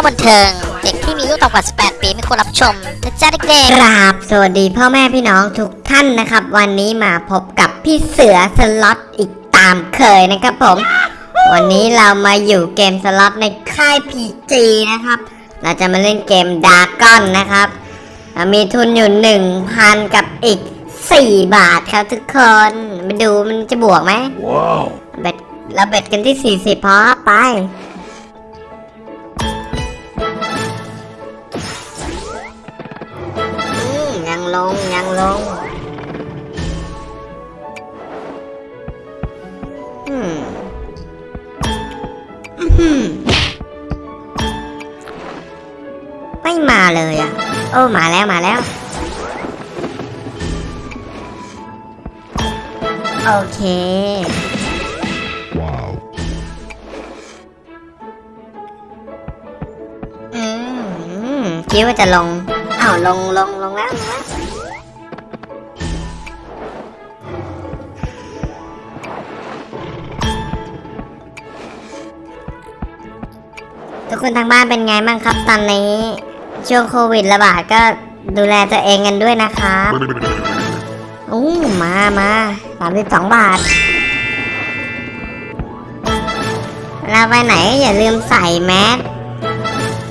องบันเทิง เด็กที่มีอายุต่ำกว่า 18 ปีไม่ควรรับชมนะจ๊ะเด็กกราบสวัสดีพ่อแม่พี่น้องทุกท่านนะครับ วันนี้มาพบกับพี่เสือสล็อตอีกตามเคยนะครับผม วันนี้เรามาอยู่เกมสล็อตในค่าย PG นะครับ เราจะมาเล่นเกม Dragon นะครับเรามีทุนอยู่ 1,000 กับอีก 4 บาทครับทุกคนมาดูมันจะบวกไหมว้าวเบ็ดเราเบ็ดกันที่ 40พอไป ลงยังลงอืมอื้อหือไม่มาเลยอะ โอ้มาแล้วมาแล้ว โอเคว้าวอืมคิดว่าจะลงอ้าวลงลงลงแล้วลงแล้ว ทุกคนทางบ้านเป็นไงบ้างครับตอนนี้ ช่วงโควิดระบาดก็ดูแลตัวเองกันด้วยนะครับอู้มามาสามสิบสองบาท เราไปไหนอย่าลืมใส่แมส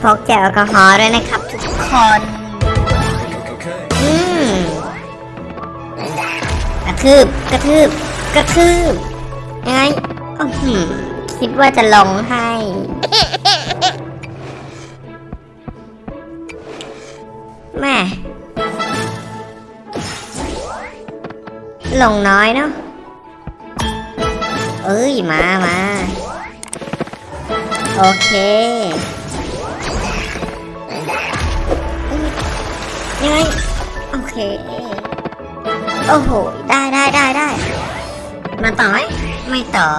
พกเจลแอลกอฮอล์ด้วยนะครับ ทุกคน อืมกระทืบกระทืบกระทืบยังไงอื้อหือคิดว่าจะลงให้ แม่ลงน้อยเนาะเอ้ยมามาโอเคยังไงโอเค โอ้โห ได้ได้ได้ได้มาต่อไหมไม่ต่อ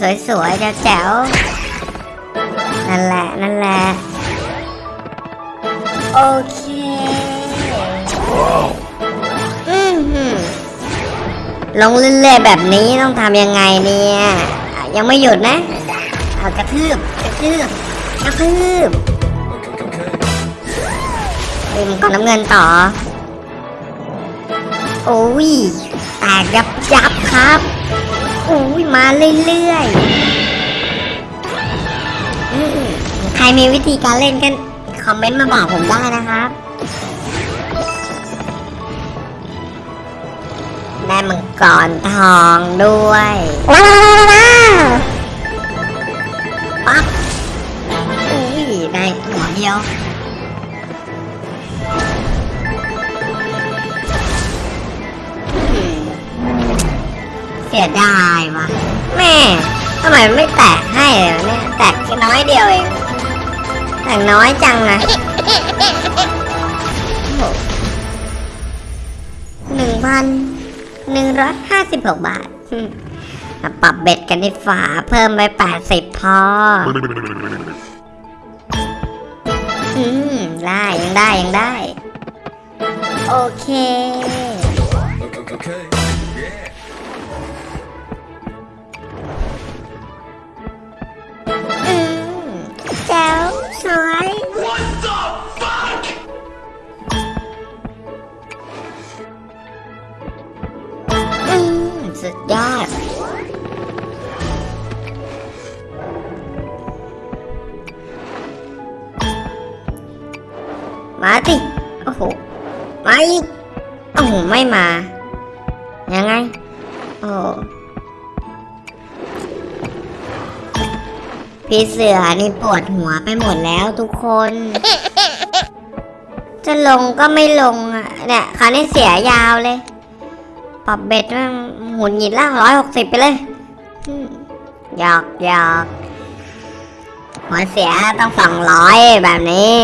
สวยๆแจ๋วๆนั่นแหละ นั่นแหละ โอเคอืมหืมลงเรื่อยๆแบบนี้ต้องทำยังไงเนี่ย ยังไม่หยุดนะเอากระทืบกระทืบกระทืบเอ็มก่อนน้ำเงินต่อ โอ้ยแตกยับยับครับ อ้ยมาเรื่อยๆอืมใครมีวิธีการเล่นกันคอมเมนต์มาบอกผมได้นะครับได้มังกรทองด้วยว้าวปั๊บอุ้ยได้หัวเดียว สียดายว่ะ แม่ทำไมไม่แตกให้เลยเนี่ยแตกแค่น้อยเดียวเองแตกน้อยจังนะหนึ่งพันหนึ่งร้อยห้าสิบหกบาทมาปรับเบ็ดกันที่ฝาเพิ่มไปแปดสิบพอ อืม ได้ยังได้ยังได้ โอเค มาติโอ้โหมาอีกโอ้โหไม่มา ยังไง โอ้พี่เสือนี่ปวดหัวไปหมดแล้วทุกคน จะลงก็ไม่ลงอะเนี่ยคราวนี้เสียยาวเลย ปรับเบ็ดมันหมุนหยินล่างร้อยหกสิบไปเลยหยอกหยอกหัวเสียต้องสองร้อยแบบนี้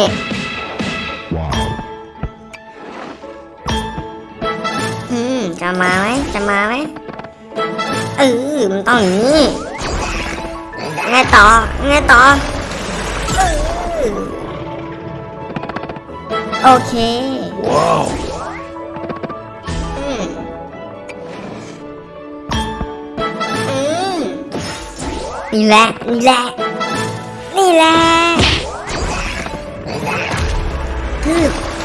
มาไหมจะมาไหมเออมันต้องอย่างนี้ไงต่อไงต่อโอเค ว้าวนี่แหละ นี่แหละ นี่แหละฮือ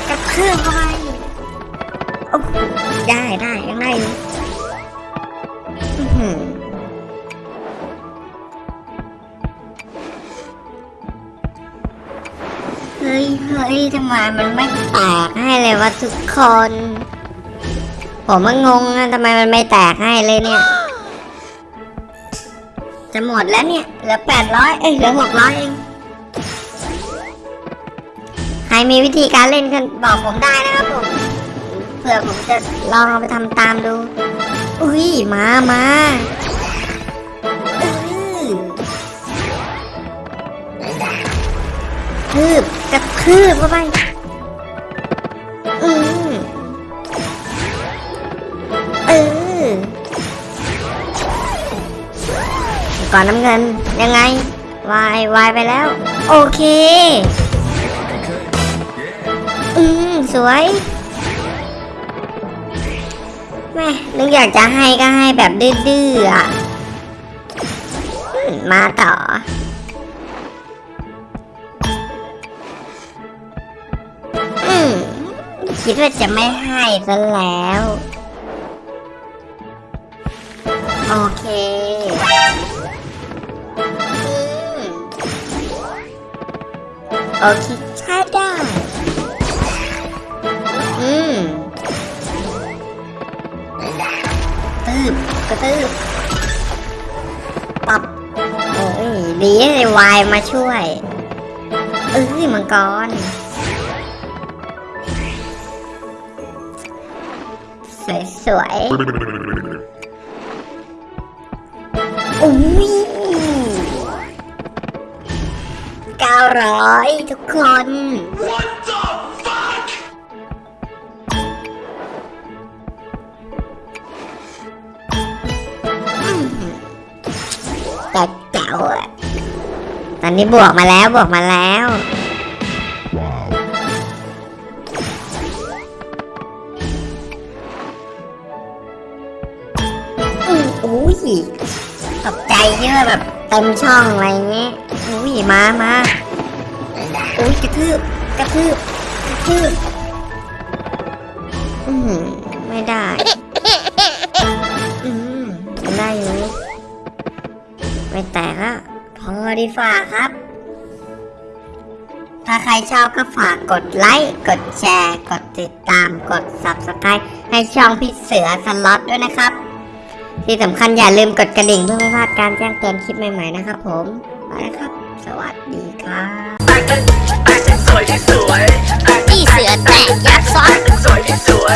กระทืบเข้ไป ได้ได้ยังได้อยู่เฮ้ยเฮ้ยทำไมมันไม่แตกให้เลยวะทุกคน ผมมันงงนะทำไมมันไม่แตกให้เลยเนี่ย จะหมดแล้วเนี่ย เหลือแปดร้อยเอ้ยเหลือหกร้อยเองใครมีวิธีการเล่นกันบอกผมได้นะครับผม ผื่อผมจะลองเอาไปทำตามดู อุ้ยมามาอื้อทืบกระทืบเข้าไป อืมเออก่อนน้ำเงินยังไง วายวายไปแล้ว โอเค อืม สวย แม่นึกอยากจะให้ก็ให้แบบดื้อๆอะมาต่อ อืมคิดว่าจะไม่ให้ซะแล้ว โอเคโอเคใช้ได้ อืม บกระตืบปับโอ้ยดีเลยวายมาช่วยเอ้ยมังกรสวยๆอุ้ยเก้าร้อยทุกคน นนี้บวกมาแล้วบวกมาแล้ว Wow. อืมอุ้ยตกใจเยอะแบบเต็มช่องอะไรเงี้ยอุ้ยมามาอุ้ยกระทืบกระทืบกระทืบอืมไม่ได้อืมได้อยู่ไม่แตกอะ ขอดีฝากครับ ถ้าใครชอบก็ฝากกดไลค์ กดแชร์ กดติดตาม กด subscribe ให้ช่องพี่เสือสล็อตด้วยนะครับ ที่สำคัญอย่าลืมกดกระดิ่งเพื่อไม่พลาดการแจ้งเตือนคลิปใหม่ๆนะครับผมมาแล้วครับ สวัสดีครับพี่เสือแต่งยักษ์ซ้อนสวยที่สวย